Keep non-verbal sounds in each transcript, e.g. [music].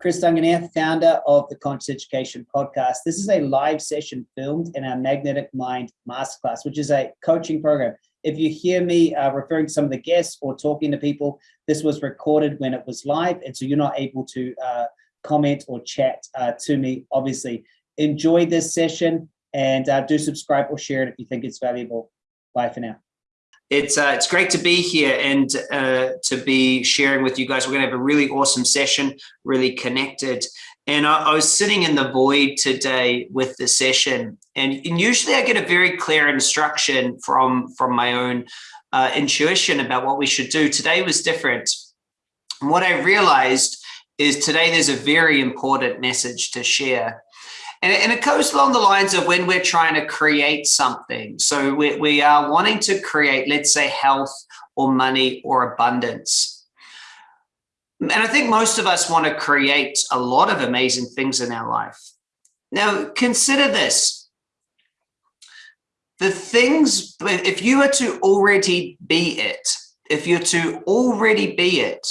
Chris Duncan here, founder of the Conscious Education Podcast. This is a live session filmed in our Magnetic Mind Masterclass, which is a coaching program. If you hear me uh, referring to some of the guests or talking to people, this was recorded when it was live, and so you're not able to uh, comment or chat uh, to me, obviously. Enjoy this session and uh, do subscribe or share it if you think it's valuable. Bye for now. It's uh, it's great to be here and uh, to be sharing with you guys. We're going to have a really awesome session, really connected. And I, I was sitting in the void today with the session, and, and usually I get a very clear instruction from from my own uh, intuition about what we should do. Today was different. And what I realized is today there's a very important message to share. And, and it goes along the lines of when we're trying to create something. So we, we are wanting to create, let's say, health or money or abundance. And I think most of us want to create a lot of amazing things in our life. Now, consider this. The things, if you were to already be it, if you're to already be it,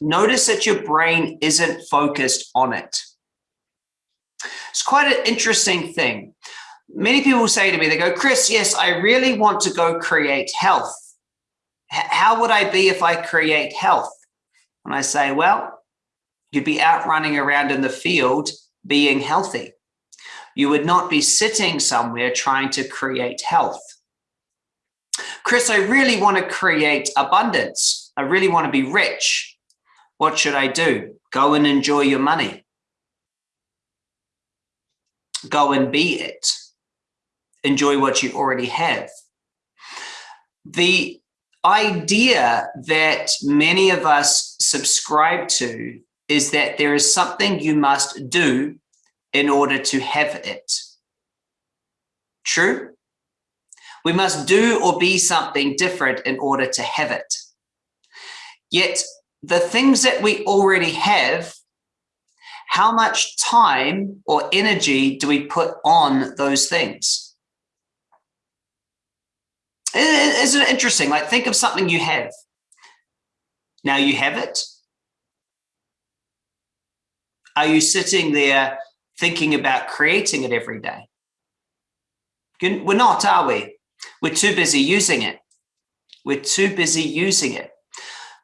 notice that your brain isn't focused on it. It's quite an interesting thing. Many people say to me, they go, Chris, yes, I really want to go create health. How would I be if I create health? And I say, well, you'd be out running around in the field being healthy. You would not be sitting somewhere trying to create health. Chris, I really want to create abundance. I really want to be rich. What should I do? Go and enjoy your money go and be it. Enjoy what you already have. The idea that many of us subscribe to is that there is something you must do in order to have it. True? We must do or be something different in order to have it. Yet the things that we already have how much time or energy do we put on those things? Isn't it interesting? Like think of something you have. Now you have it. Are you sitting there thinking about creating it every day? We're not, are we? We're too busy using it. We're too busy using it.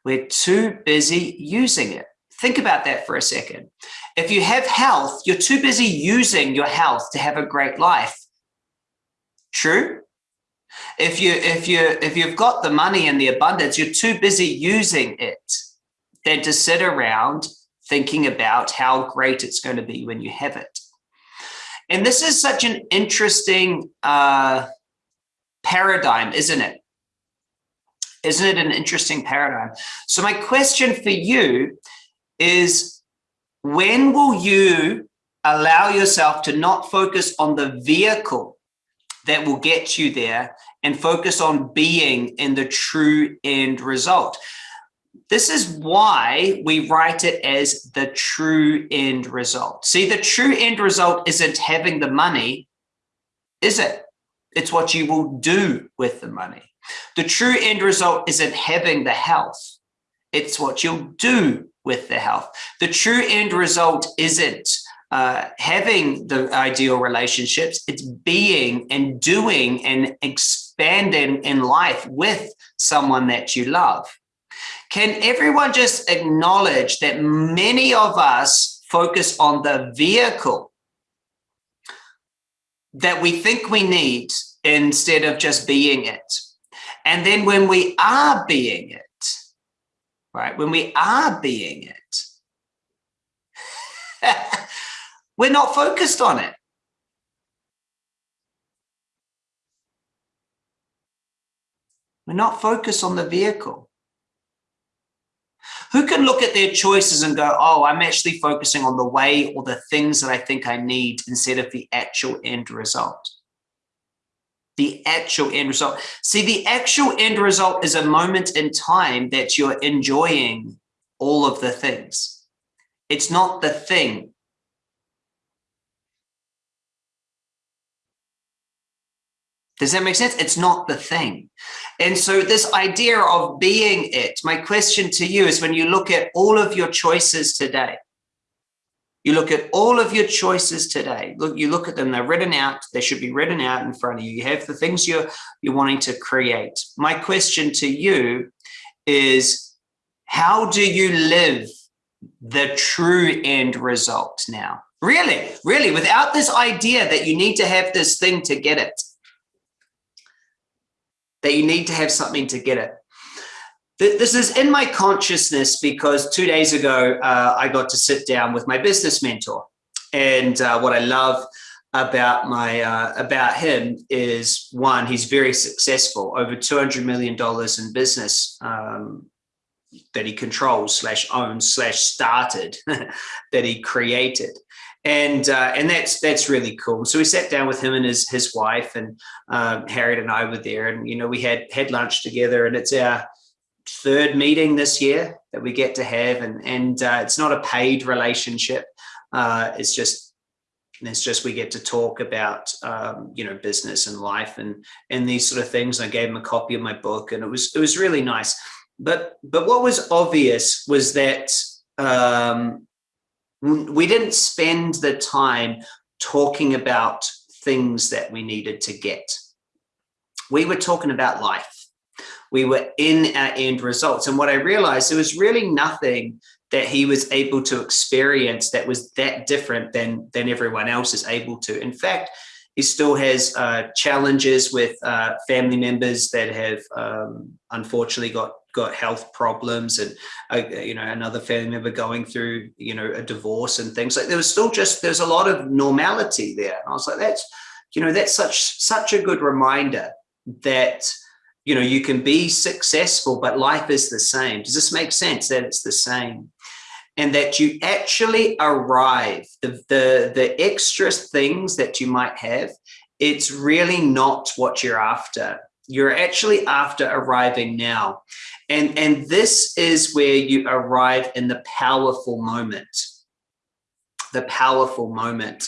We're too busy using it. Think about that for a second. If you have health, you're too busy using your health to have a great life. True? If you if you if you've got the money and the abundance, you're too busy using it than to sit around thinking about how great it's going to be when you have it. And this is such an interesting uh, paradigm, isn't it? Isn't it an interesting paradigm? So my question for you is when will you allow yourself to not focus on the vehicle that will get you there and focus on being in the true end result. This is why we write it as the true end result. See, the true end result isn't having the money, is it? It's what you will do with the money. The true end result isn't having the health. It's what you'll do with their health. The true end result isn't uh, having the ideal relationships, it's being and doing and expanding in life with someone that you love. Can everyone just acknowledge that many of us focus on the vehicle that we think we need instead of just being it? And then when we are being it, right? When we are being it, [laughs] we're not focused on it. We're not focused on the vehicle. Who can look at their choices and go, oh, I'm actually focusing on the way or the things that I think I need instead of the actual end result? The actual end result. See, the actual end result is a moment in time that you're enjoying all of the things. It's not the thing. Does that make sense? It's not the thing. And so this idea of being it, my question to you is when you look at all of your choices today, you look at all of your choices today, look, you look at them, they're written out, they should be written out in front of you. You have the things you're, you're wanting to create. My question to you is, how do you live the true end result now? Really, really, without this idea that you need to have this thing to get it that you need to have something to get it. This is in my consciousness because two days ago, uh, I got to sit down with my business mentor. And uh, what I love about my uh, about him is one, he's very successful, over $200 million in business um, that he controls slash owns slash started [laughs] that he created and uh, and that's that's really cool. So we sat down with him and his his wife, and um, Harriet and I were there, and you know we had had lunch together, and it's our third meeting this year that we get to have, and and uh, it's not a paid relationship. Uh, it's just it's just we get to talk about um, you know business and life and and these sort of things. I gave him a copy of my book, and it was it was really nice. But but what was obvious was that um, we didn't spend the time talking about things that we needed to get. We were talking about life. We were in our end results. And what I realized, there was really nothing that he was able to experience that was that different than, than everyone else is able to. In fact, he still has uh, challenges with uh, family members that have um, unfortunately got got health problems and uh, you know another family member going through you know a divorce and things like there was still just there's a lot of normality there and i was like that's you know that's such such a good reminder that you know you can be successful but life is the same. Does this make sense that it's the same? And that you actually arrive the the the extra things that you might have it's really not what you're after. You're actually after arriving now. And, and this is where you arrive in the powerful moment, the powerful moment.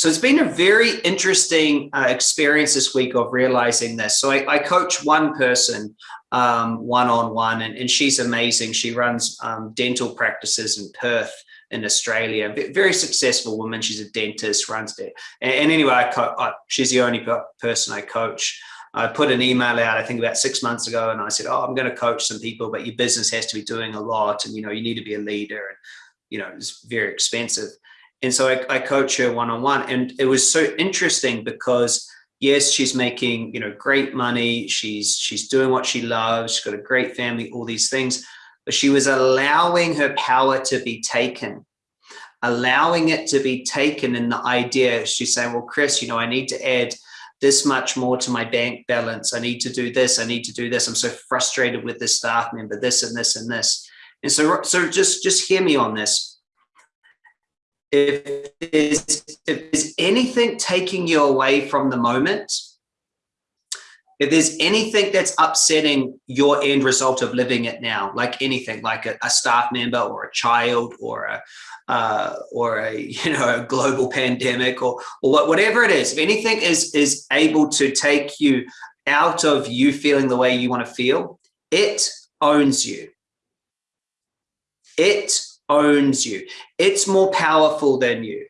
So it's been a very interesting uh, experience this week of realizing this. So I, I coach one person um, -on -one, and, and she's amazing. She runs um, dental practices in Perth in Australia, very successful woman. She's a dentist, runs it. And, and anyway, I I, she's the only person I coach. I put an email out, I think about six months ago, and I said, oh, I'm going to coach some people, but your business has to be doing a lot. And, you know, you need to be a leader and, you know, it's very expensive. And so I, I coach her one-on-one. and it was so interesting because yes, she's making, you know, great money. She's, she's doing what she loves. She's got a great family, all these things, but she was allowing her power to be taken allowing it to be taken in the idea she's saying well chris you know i need to add this much more to my bank balance. I need to do this. I need to do this. I'm so frustrated with this staff member, this and this and this. And so, so just, just hear me on this. If there's, if there's anything taking you away from the moment, if there's anything that's upsetting your end result of living it now, like anything, like a, a staff member or a child or a, uh, or a [laughs] you know a global pandemic or or whatever it is, if anything is is able to take you out of you feeling the way you want to feel, it owns you. It owns you. It's more powerful than you.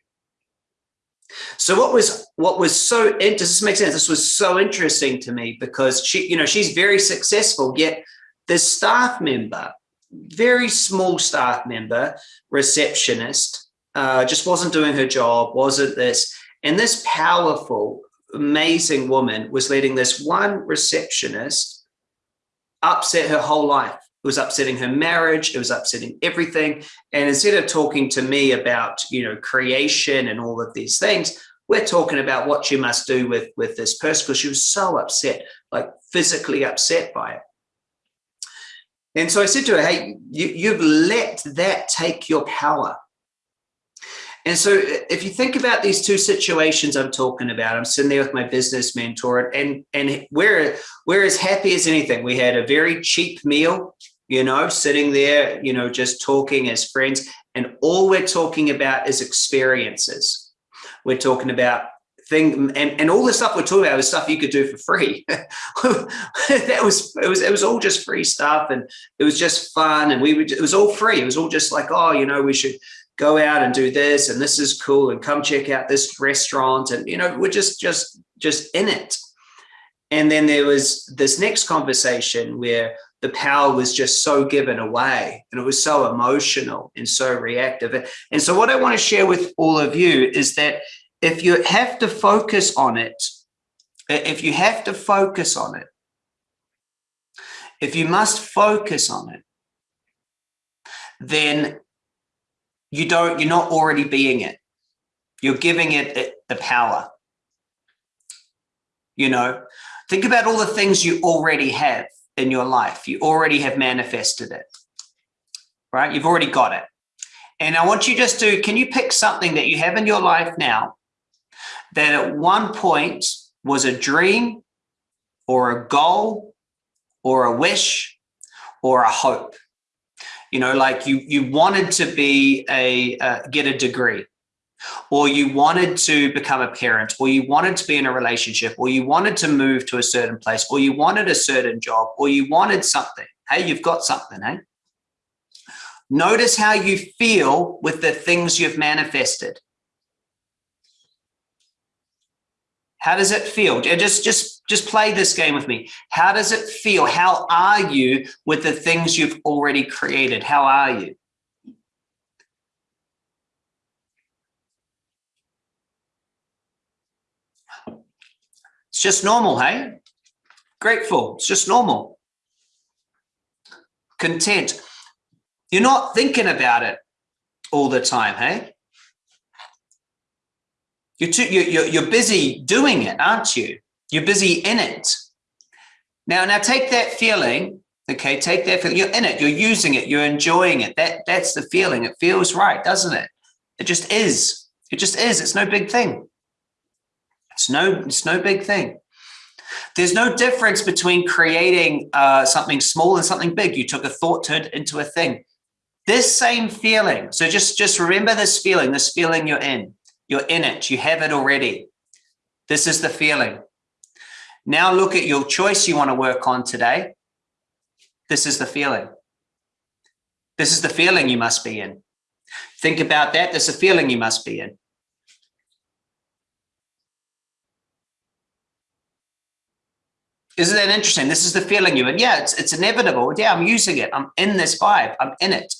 So what was what was so does this make sense? This was so interesting to me because she, you know, she's very successful, yet the staff member very small staff member, receptionist, uh, just wasn't doing her job, wasn't this. And this powerful, amazing woman was letting this one receptionist upset her whole life. It was upsetting her marriage. It was upsetting everything. And instead of talking to me about, you know, creation and all of these things, we're talking about what you must do with, with this person because she was so upset, like physically upset by it. And so I said to her, hey, you, you've let that take your power. And so uh, if you think about these two situations I'm talking about, I'm sitting there with my business mentor and, and we're, we're as happy as anything. We had a very cheap meal, you know, sitting there, you know, just talking as friends. And all we're talking about is experiences. We're talking about thing and, and all the stuff we're talking about was stuff you could do for free [laughs] that was it was it was all just free stuff and it was just fun and we would it was all free it was all just like oh you know we should go out and do this and this is cool and come check out this restaurant and you know we're just just just in it and then there was this next conversation where the power was just so given away and it was so emotional and so reactive and so what i want to share with all of you is that if you have to focus on it, if you have to focus on it, if you must focus on it, then you don't, you're not already being it. You're giving it the power. You know, think about all the things you already have in your life. You already have manifested it, right? You've already got it. And I want you just to, can you pick something that you have in your life now that at one point was a dream or a goal or a wish or a hope. You know, like you you wanted to be a uh, get a degree or you wanted to become a parent or you wanted to be in a relationship or you wanted to move to a certain place or you wanted a certain job or you wanted something. Hey, you've got something, hey? Notice how you feel with the things you've manifested. How does it feel? Just, just, just play this game with me. How does it feel? How are you with the things you've already created? How are you? It's just normal, hey? Grateful. It's just normal. Content. You're not thinking about it all the time, hey? You're, too, you're, you're busy doing it, aren't you? You're busy in it. Now, now take that feeling, okay? Take that feeling. You're in it. You're using it. You're enjoying it. That that's the feeling. It feels right, doesn't it? It just is. It just is. It's no big thing. It's no. It's no big thing. There's no difference between creating uh, something small and something big. You took a thought, turned into a thing. This same feeling. So just just remember this feeling. This feeling you're in. You're in it. You have it already. This is the feeling. Now look at your choice you want to work on today. This is the feeling. This is the feeling you must be in. Think about that. There's a feeling you must be in. Isn't that interesting? This is the feeling you in. Yeah, it's, it's inevitable. Yeah, I'm using it. I'm in this vibe. I'm in it.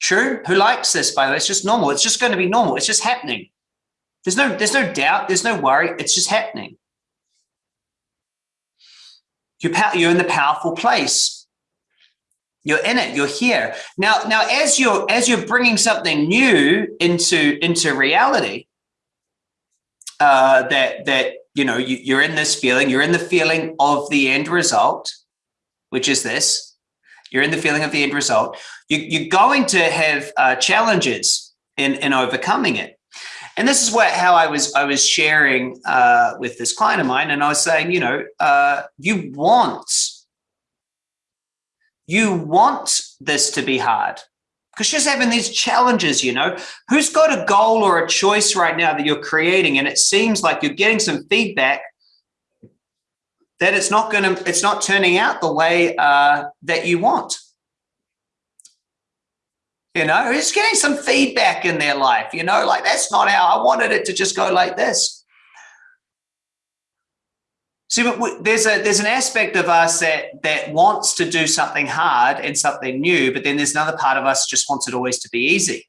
True. Who likes this, by the way? It's just normal. It's just going to be normal. It's just happening. There's no, there's no doubt. There's no worry. It's just happening. You're, you're in the powerful place. You're in it. You're here. Now, now, as you're as you're bringing something new into into reality, uh, that that you know you, you're in this feeling. You're in the feeling of the end result, which is this. You're in the feeling of the end result you, are going to have uh, challenges in, in overcoming it. And this is what how I was I was sharing uh, with this client of mine, and I was saying, you know, uh, you want you want this to be hard because she's having these challenges. You know, who's got a goal or a choice right now that you're creating, and it seems like you're getting some feedback that it's not going to it's not turning out the way uh, that you want you know, who's getting some feedback in their life, you know, like that's not how I wanted it to just go like this. See, but there's a there's an aspect of us that that wants to do something hard and something new, but then there's another part of us just wants it always to be easy.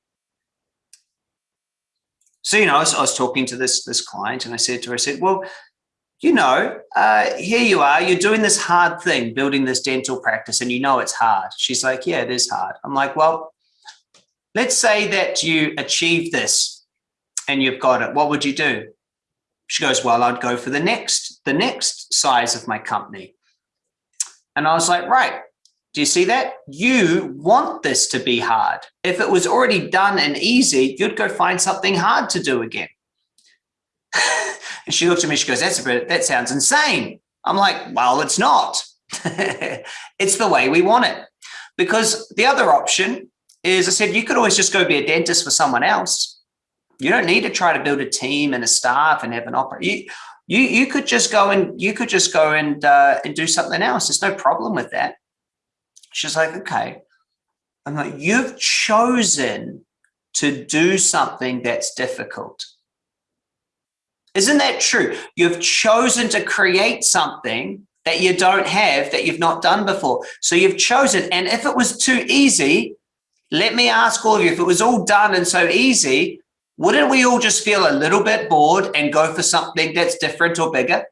So, you know, I was, I was talking to this this client and I said to her, I said, well, you know, uh, here you are, you're doing this hard thing, building this dental practice, and you know it's hard. She's like, yeah, it is hard. I'm like, well, Let's say that you achieve this and you've got it. What would you do? She goes, well, I'd go for the next, the next size of my company. And I was like, right, do you see that? You want this to be hard. If it was already done and easy, you'd go find something hard to do again. [laughs] and she looked at me, she goes, that's a bit, that sounds insane. I'm like, well, it's not. [laughs] it's the way we want it. Because the other option is I said, you could always just go be a dentist for someone else. You don't need to try to build a team and a staff and have an opera. You, you could just go and you could just go and uh, and do something else. There's no problem with that. She's like, okay. I'm like, you've chosen to do something that's difficult. Isn't that true? You've chosen to create something that you don't have, that you've not done before. So you've chosen, and if it was too easy, let me ask all of you, if it was all done and so easy, wouldn't we all just feel a little bit bored and go for something that's different or bigger?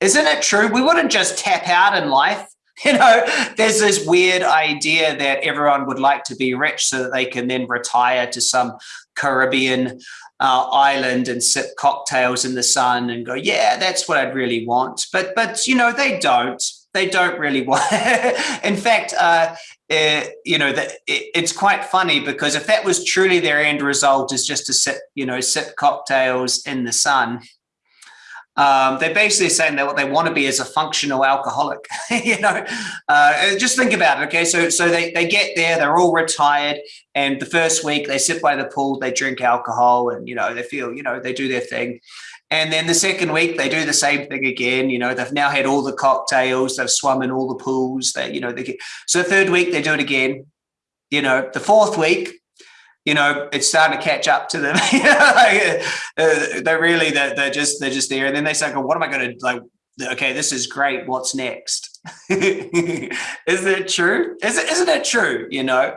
Isn't it true? We wouldn't just tap out in life. [laughs] You know, there's this weird idea that everyone would like to be rich so that they can then retire to some Caribbean uh, island and sip cocktails in the sun and go, yeah, that's what I'd really want. But, but you know, they don't. They don't really [laughs] want. in fact, uh, uh, you know, that it, it's quite funny because if that was truly their end result is just to sip, you know, sip cocktails in the sun, um, they're basically saying that what they want to be is a functional alcoholic. [laughs] you know, uh, just think about it. Okay, so so they they get there, they're all retired, and the first week they sit by the pool, they drink alcohol, and you know they feel you know they do their thing. And then the second week they do the same thing again. You know, they've now had all the cocktails, they've swum in all the pools. They, you know, they get so third week they do it again. You know, the fourth week you know, it's starting to catch up to them. [laughs] like, uh, they're really, they're, they're, just, they're just there. And then they say, what am I going to like? Okay, this is great. What's next? [laughs] isn't it true? Is it, isn't it true? You know,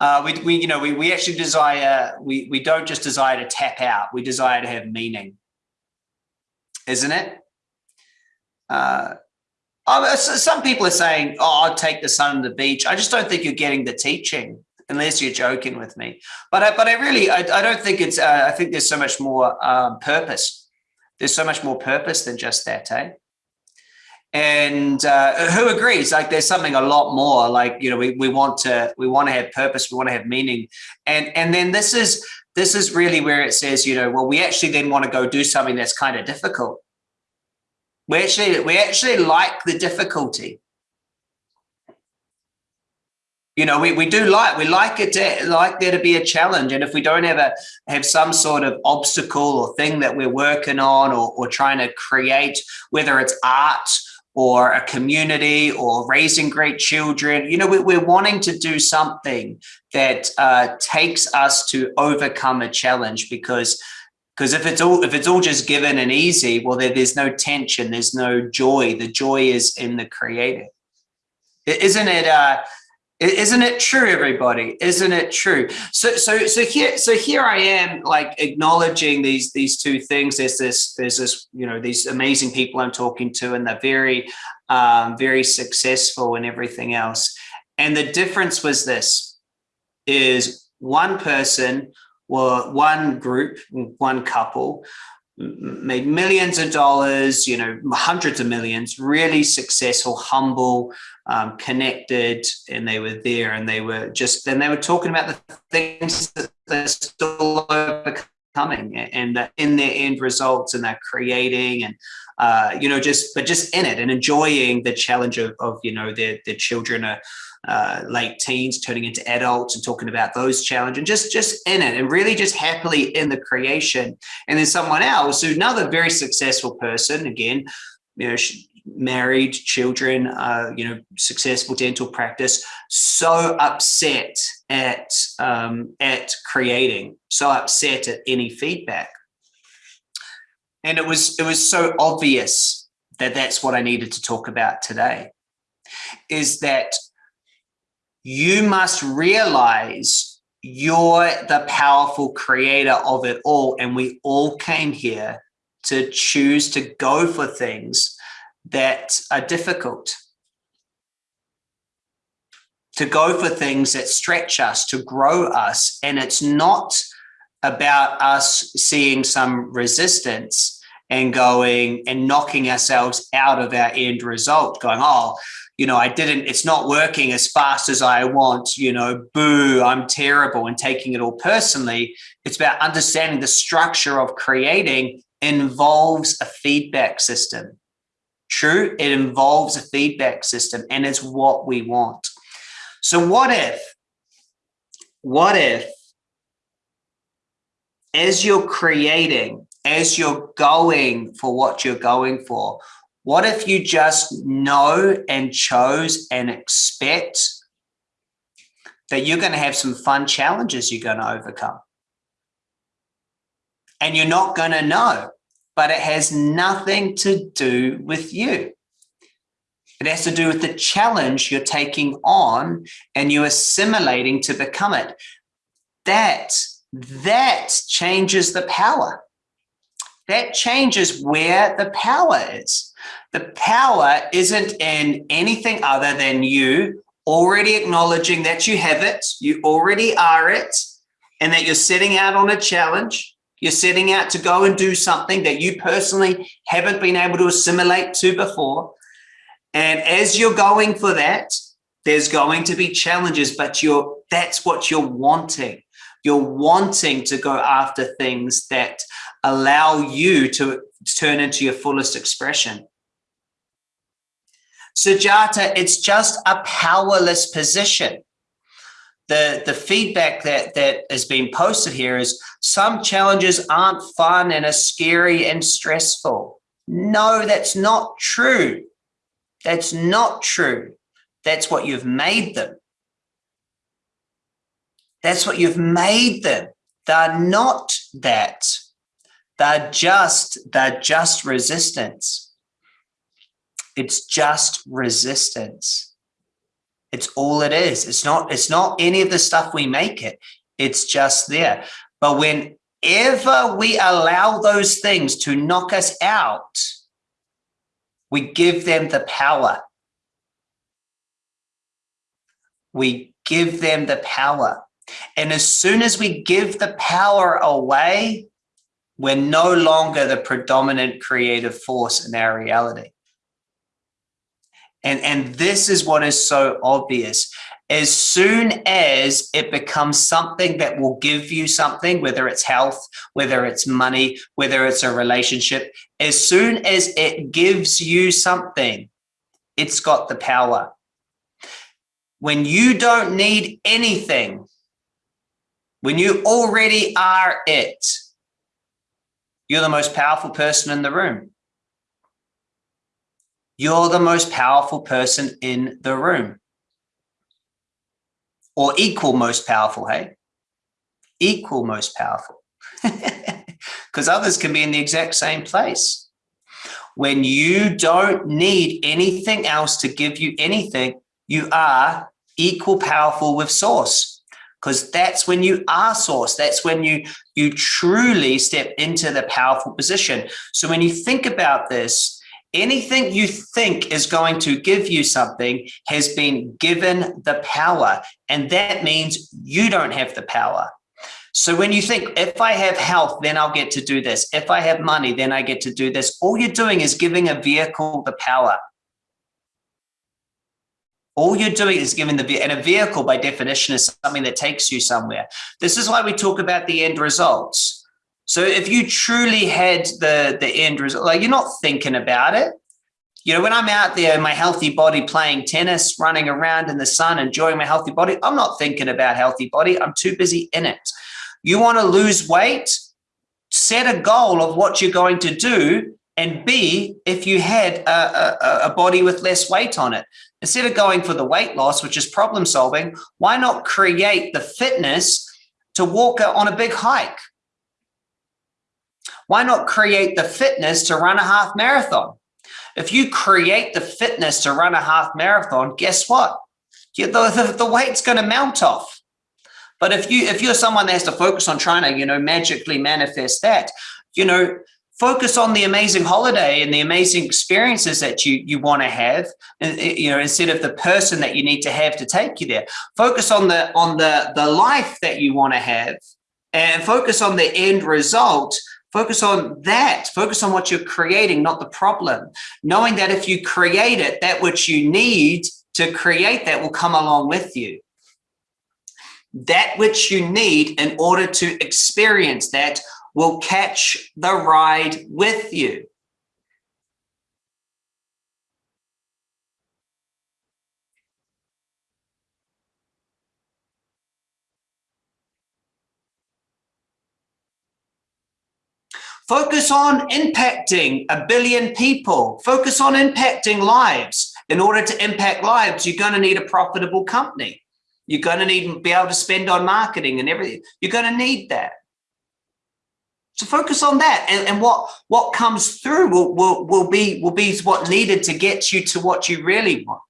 uh, we, we, you know, we, we actually desire, we, we don't just desire to tap out. We desire to have meaning. Isn't it? Uh, some people are saying, oh, I'll take the sun on the beach. I just don't think you're getting the teaching unless you're joking with me. But I, but I really, I, I don't think it's, uh, I think there's so much more um, purpose. There's so much more purpose than just that, eh? And uh, who agrees? Like there's something a lot more like, you know, we, we want to, we want to have purpose. We want to have meaning. And, and then this is, this is really where it says, you know, well, we actually then want to go do something that's kind of difficult. We actually, we actually like the difficulty. You know we, we do like we like it to like there to be a challenge. And if we don't ever have some sort of obstacle or thing that we're working on or, or trying to create whether it's art or a community or raising great children you know we, we're wanting to do something that uh, takes us to overcome a challenge because because if it's all if it's all just given and easy well there, there's no tension there's no joy the joy is in the creative isn't it uh isn't it true, everybody? Isn't it true? So, so, so here, so here I am, like acknowledging these these two things. There's this, there's this, you know, these amazing people I'm talking to, and they're very, um, very successful and everything else. And the difference was this: is one person or one group, one couple made millions of dollars, you know, hundreds of millions, really successful, humble, um, connected, and they were there and they were just, and they were talking about the things that they're still overcoming and in their end results and they're creating and, uh, you know, just, but just in it and enjoying the challenge of, of you know, their, their children are, uh, late teens turning into adults and talking about those challenges and just just in it and really just happily in the creation. And then someone else who another very successful person again you know married children uh, you know successful dental practice so upset at um, at creating so upset at any feedback and it was it was so obvious that that's what I needed to talk about today is that you must realize you're the powerful creator of it all. And we all came here to choose to go for things that are difficult, to go for things that stretch us, to grow us. And it's not about us seeing some resistance and going and knocking ourselves out of our end result, going, oh, you know, I didn't, it's not working as fast as I want, you know, boo, I'm terrible and taking it all personally. It's about understanding the structure of creating involves a feedback system. True, it involves a feedback system and it's what we want. So what if, what if as you're creating, as you're going for what you're going for, what if you just know and chose and expect that you're going to have some fun challenges you're going to overcome? And you're not going to know, but it has nothing to do with you. It has to do with the challenge you're taking on and you assimilating to become it. That, that changes the power. That changes where the power is. The power isn't in anything other than you already acknowledging that you have it, you already are it, and that you're setting out on a challenge. You're setting out to go and do something that you personally haven't been able to assimilate to before. And as you're going for that, there's going to be challenges, but you're that's what you're wanting. You're wanting to go after things that allow you to turn into your fullest expression. Sujata, it's just a powerless position. The, the feedback that, that has been posted here is some challenges aren't fun and are scary and stressful. No, that's not true. That's not true. That's what you've made them. That's what you've made them. They're not that. They're just, they're just resistance. It's just resistance. It's all it is. It's not, it's not any of the stuff we make it. It's just there. But whenever we allow those things to knock us out, we give them the power. We give them the power. And as soon as we give the power away, we're no longer the predominant creative force in our reality. And, and this is what is so obvious. As soon as it becomes something that will give you something, whether it's health, whether it's money, whether it's a relationship, as soon as it gives you something, it's got the power. When you don't need anything, when you already are it, you're the most powerful person in the room. You're the most powerful person in the room. Or equal most powerful, hey? Equal most powerful. [laughs] because others can be in the exact same place. When you don't need anything else to give you anything, you are equal powerful with source because that's when you are source. That's when you, you truly step into the powerful position. So when you think about this, anything you think is going to give you something has been given the power. And that means you don't have the power. So when you think, if I have health, then I'll get to do this. If I have money, then I get to do this. All you're doing is giving a vehicle the power. All you're doing is giving the, and a vehicle by definition is something that takes you somewhere. This is why we talk about the end results. So if you truly had the, the end result, like you're not thinking about it, you know, when I'm out there my healthy body playing tennis, running around in the sun, enjoying my healthy body, I'm not thinking about healthy body. I'm too busy in it. You want to lose weight? Set a goal of what you're going to do. And B, if you had a, a, a body with less weight on it, instead of going for the weight loss, which is problem solving, why not create the fitness to walk on a big hike? Why not create the fitness to run a half marathon? If you create the fitness to run a half marathon, guess what? The, the, the weight's going to mount off. But if you if you're someone that has to focus on trying to, you know, magically manifest that, you know, focus on the amazing holiday and the amazing experiences that you you want to have uh, uh, you know instead of the person that you need to have to take you there focus on the on the the life that you want to have and focus on the end result focus on that. Focus on what you're creating not the problem. Knowing that if you create it that which you need to create that will come along with you. That which you need in order to experience that will catch the ride with you. Focus on impacting a billion people. Focus on impacting lives. In order to impact lives, you're going to need a profitable company. You're going to need to be able to spend on marketing and everything. You're going to need that. So focus on that, and, and what what comes through will, will will be will be what needed to get you to what you really want.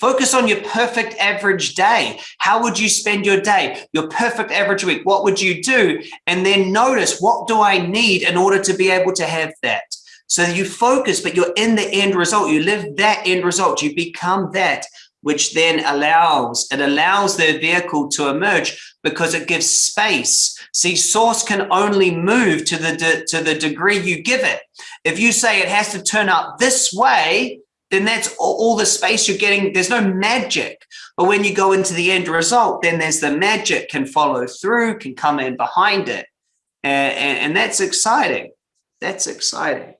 Focus on your perfect average day. How would you spend your day? Your perfect average week. What would you do? And then notice what do I need in order to be able to have that? So you focus, but you're in the end result. You live that end result. You become that, which then allows, it allows the vehicle to emerge because it gives space. See, source can only move to the, to the degree you give it. If you say it has to turn up this way, then that's all the space you're getting. There's no magic. But when you go into the end result, then there's the magic can follow through, can come in behind it. And, and, and that's exciting. That's exciting.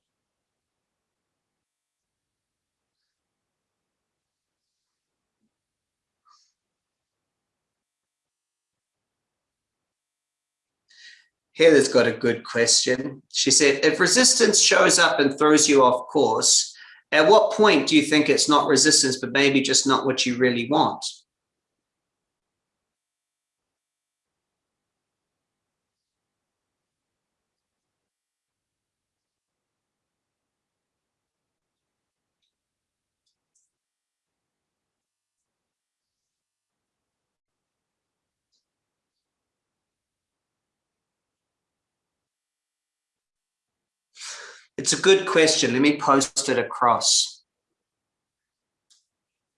Heather's got a good question. She said, if resistance shows up and throws you off course, at what point do you think it's not resistance, but maybe just not what you really want? It's a good question. Let me post it across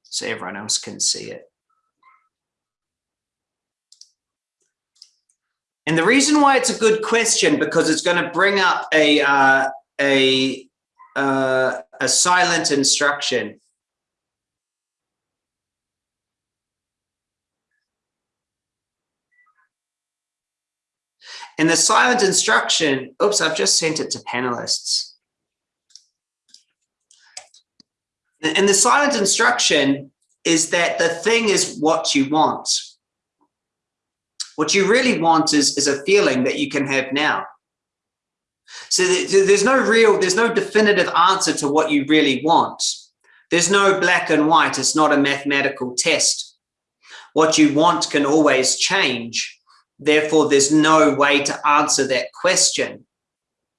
so everyone else can see it. And the reason why it's a good question, because it's going to bring up a, uh, a, uh, a silent instruction. And the silent instruction, oops, I've just sent it to panelists. And the silent instruction is that the thing is what you want. What you really want is, is a feeling that you can have now. So there's no real, there's no definitive answer to what you really want. There's no black and white. It's not a mathematical test. What you want can always change. Therefore, there's no way to answer that question.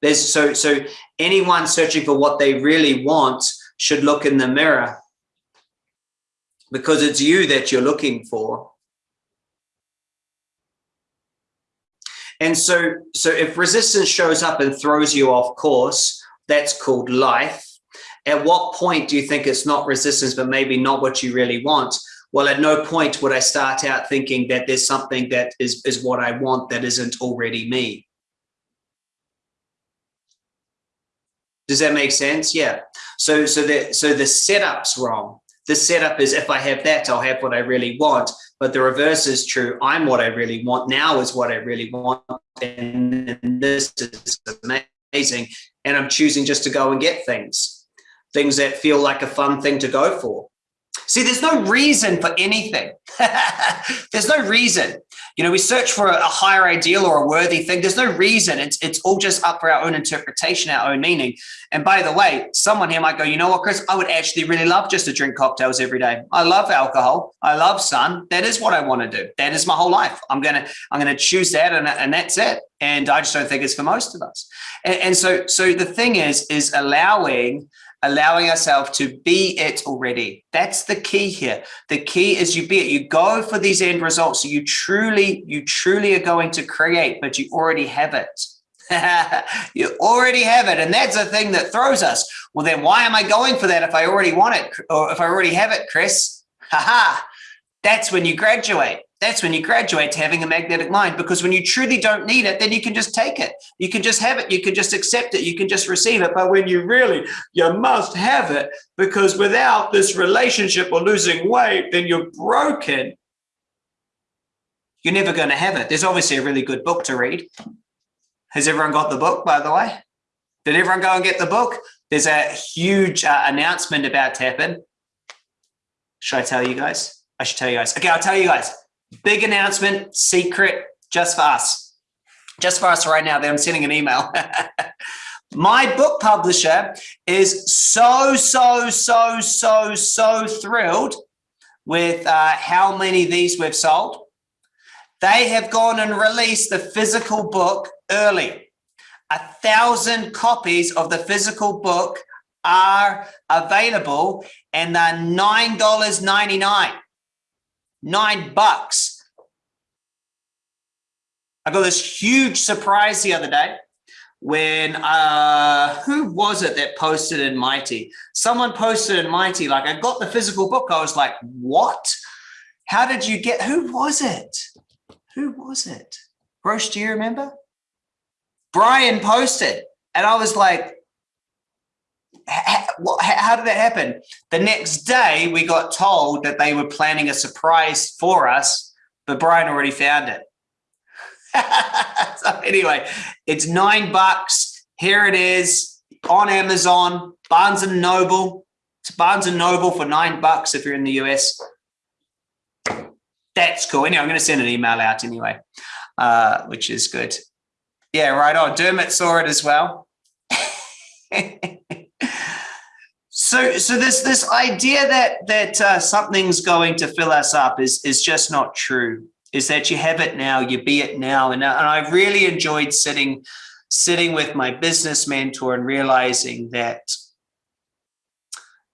There's so so anyone searching for what they really want should look in the mirror because it's you that you're looking for. And so, so if resistance shows up and throws you off course, that's called life. At what point do you think it's not resistance, but maybe not what you really want? Well, at no point would I start out thinking that there's something that is, is what I want that isn't already me. Does that make sense? Yeah. So, so the, so the setup's wrong. The setup is if I have that, I'll have what I really want. But the reverse is true. I'm what I really want. Now is what I really want. And this is amazing. And I'm choosing just to go and get things, things that feel like a fun thing to go for. See, there's no reason for anything. [laughs] there's no reason. You know, we search for a, higher ideal or a worthy thing. There's no reason. It's it's all just up for our own interpretation, our own meaning. And by the way, someone here might go, you know what, Chris, I would actually really love just to drink cocktails every day. I love alcohol. I love sun. That is what I want to do. That is my whole life. I'm gonna I'm gonna choose that, and, and that's it. And I just don't think it's for most of us. And, and so so the thing is is allowing allowing ourselves to be it already. That's the key here. The key is you be it. You go for these end results. You truly, you truly are going to create, but you already have it. [laughs] you already have it. And that's the thing that throws us. Well, then why am I going for that if I already want it or if I already have it, Chris? Haha. That's when you graduate. That's when you graduate to having a magnetic mind because when you truly don't need it then you can just take it. You can just have it. You can just accept it. You can just receive it. But when you really you must have it because without this relationship or losing weight then you're broken. You're never going to have it. There's obviously a really good book to read. Has everyone got the book by the way? Did everyone go and get the book? There's a huge uh, announcement about to happen. Should i tell you guys i should tell you guys okay i'll tell you guys Big announcement, secret, just for us. just for us right now, then I'm sending an email. [laughs] My book publisher is so, so, so, so, so thrilled with uh, how many of these we've sold. They have gone and released the physical book early. A thousand copies of the physical book are available and they're $9.99, nine bucks. I got this huge surprise the other day when uh who was it that posted in mighty? Someone posted in mighty like i got the physical book. I was like what? How did you get who was it? Who was it? Roche, do you remember? Brian posted and i was like how did that happen the next day we got told that they were planning a surprise for us but brian already found it [laughs] so anyway, it's nine bucks. Here it is on Amazon, Barnes and Noble. It's Barnes and Noble for nine bucks if you're in the US. That's cool. Anyway, I'm going to send an email out anyway, uh, which is good. Yeah, right on. Dermot saw it as well. [laughs] so, so this this idea that that uh, something's going to fill us up is is just not true is that you have it now, you be it now. And, and I really enjoyed sitting, sitting with my business mentor and realizing that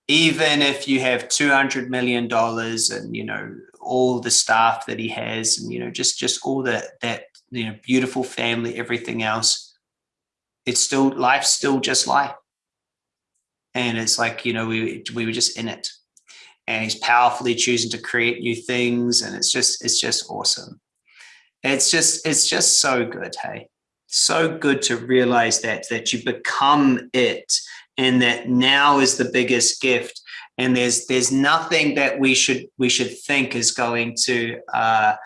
even if you have $200 million and, you know, all the staff that he has and, you know, just, just all that, that, you know, beautiful family, everything else, it's still, life's still just life. And it's like, you know, we, we were just in it. And he's powerfully choosing to create new things and it's just it's just awesome. It's just it's just so good hey? So good to realize that that you become it and that now is the biggest gift. And there's there's nothing that we should we should think is going to uh,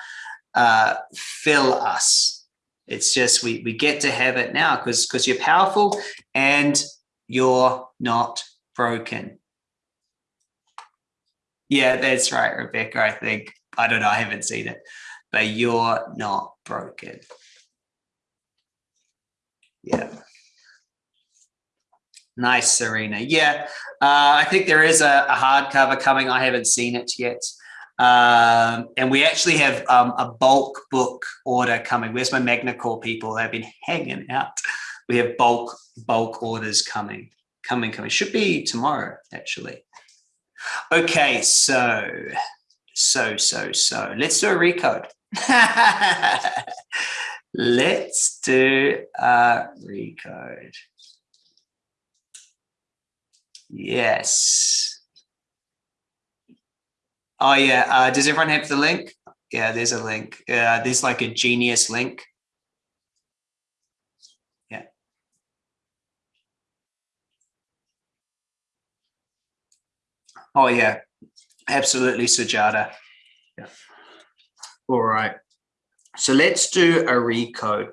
uh, fill us. It's just we we get to have it now because because you're powerful and you're not broken yeah, that's right, Rebecca. I think, I don't know, I haven't seen it, but you're not broken. Yeah. Nice, Serena. Yeah, uh, I think there is a, a hardcover coming. I haven't seen it yet. Um, and we actually have um, a bulk book order coming. Where's my MagnaCore people? They've been hanging out. We have bulk bulk orders coming, coming, coming. Should be tomorrow, actually. Okay, so, so, so, so, let's do a recode. [laughs] let's do a recode. Yes. Oh yeah, uh, does everyone have the link? Yeah, there's a link. Uh, there's like a genius link. Oh yeah, absolutely, Sujata. Yeah. All right. So let's do a recode.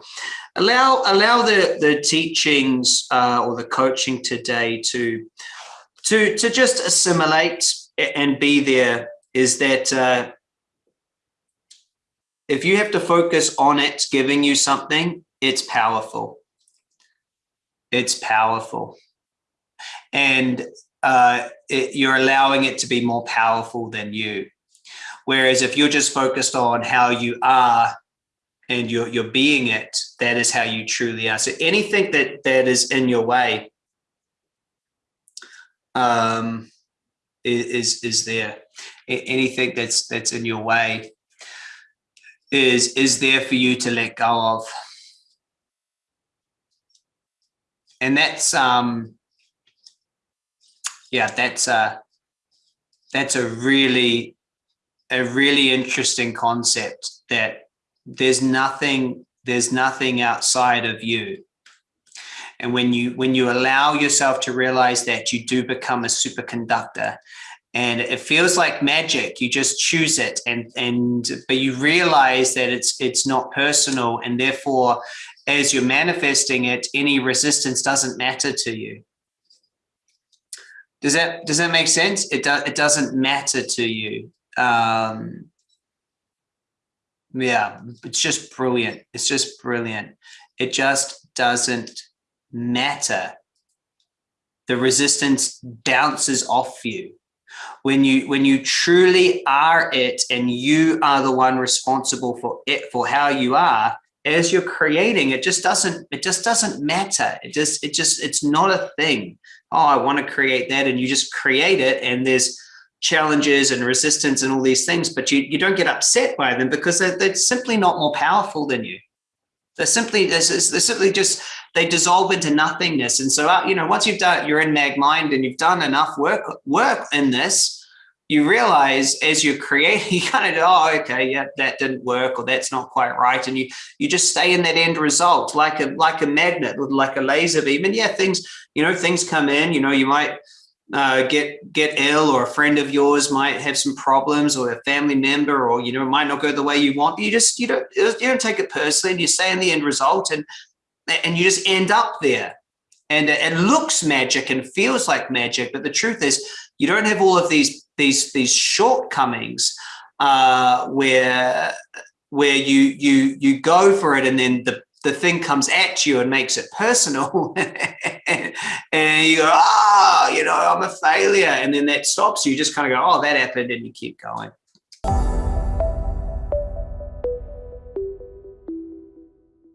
Allow allow the the teachings uh, or the coaching today to to to just assimilate and be there. Is that uh, if you have to focus on it giving you something, it's powerful. It's powerful. And uh, it, you're allowing it to be more powerful than you. Whereas if you're just focused on how you are and you're, you're being it, that is how you truly are. So anything that, that is in your way um, is, is there. Anything that's, that's in your way is, is there for you to let go of. And that's, um, yeah, that's a that's a really a really interesting concept that there's nothing there's nothing outside of you. And when you when you allow yourself to realize that you do become a superconductor. And it feels like magic. You just choose it and and but you realize that it's it's not personal. And therefore as you're manifesting it any resistance doesn't matter to you does that does that make sense? It does. It doesn't matter to you. Um, Yeah, it's just brilliant. It's just brilliant. It just doesn't matter. The resistance bounces off you when you when you truly are it and you are the one responsible for it for how you are as you're creating it just doesn't it just doesn't matter it just it just it's not a thing oh i want to create that and you just create it and there's challenges and resistance and all these things but you you don't get upset by them because they're, they're simply not more powerful than you. They're simply they're, simply just they dissolve into nothingness and so uh, you know once you've done you're in mag mind and you've done enough work work in this you realize as you create, [laughs] you kind of, oh, okay, yeah, that didn't work or that's not quite right. And you you just stay in that end result like a like a magnet with like a laser beam. And yeah, things, you know, things come in, you know, you might uh, get get ill or a friend of yours might have some problems or a family member or, you know, it might not go the way you want. You just, you don't, you don't take it personally and you stay in the end result and, and you just end up there. And it looks magic and feels like magic. But the truth is you don't have all of these these these shortcomings uh, where where you you you go for it and then the the thing comes at you and makes it personal. [laughs] And, you go ah oh, you know i'm a failure. And then that stops you, you just kind of go oh that happened and you keep going